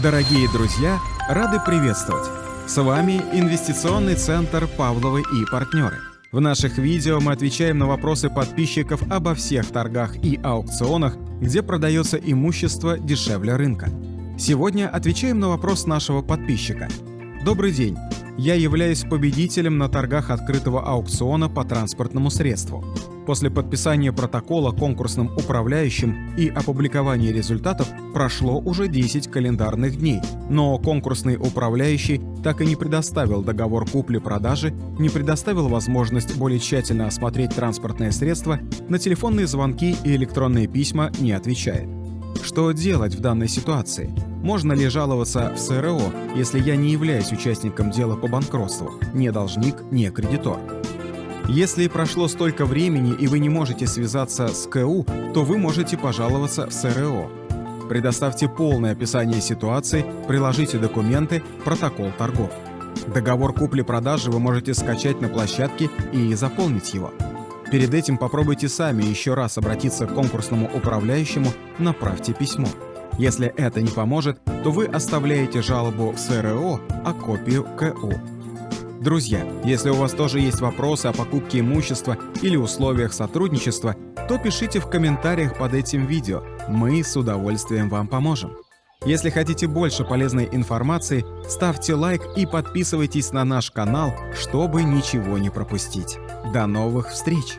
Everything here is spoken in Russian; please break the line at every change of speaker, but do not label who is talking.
Дорогие друзья, рады приветствовать! С вами Инвестиционный центр «Павловы и партнеры». В наших видео мы отвечаем на вопросы подписчиков обо всех торгах и аукционах, где продается имущество дешевле рынка. Сегодня отвечаем на вопрос нашего подписчика. Добрый день! Я являюсь победителем на торгах открытого аукциона по транспортному средству. После подписания протокола конкурсным управляющим и опубликования результатов прошло уже 10 календарных дней, но конкурсный управляющий так и не предоставил договор купли-продажи, не предоставил возможность более тщательно осмотреть транспортное средство, на телефонные звонки и электронные письма не отвечает. Что делать в данной ситуации? Можно ли жаловаться в СРО, если я не являюсь участником дела по банкротству, не должник, не кредитор? Если прошло столько времени и вы не можете связаться с КУ, то вы можете пожаловаться в СРО. Предоставьте полное описание ситуации, приложите документы, протокол торгов. Договор купли-продажи вы можете скачать на площадке и заполнить его. Перед этим попробуйте сами еще раз обратиться к конкурсному управляющему, направьте письмо. Если это не поможет, то вы оставляете жалобу в СРО, а копию КУ. Друзья, если у вас тоже есть вопросы о покупке имущества или условиях сотрудничества, то пишите в комментариях под этим видео, мы с удовольствием вам поможем. Если хотите больше полезной информации, ставьте лайк и подписывайтесь на наш канал, чтобы ничего не пропустить. До новых встреч!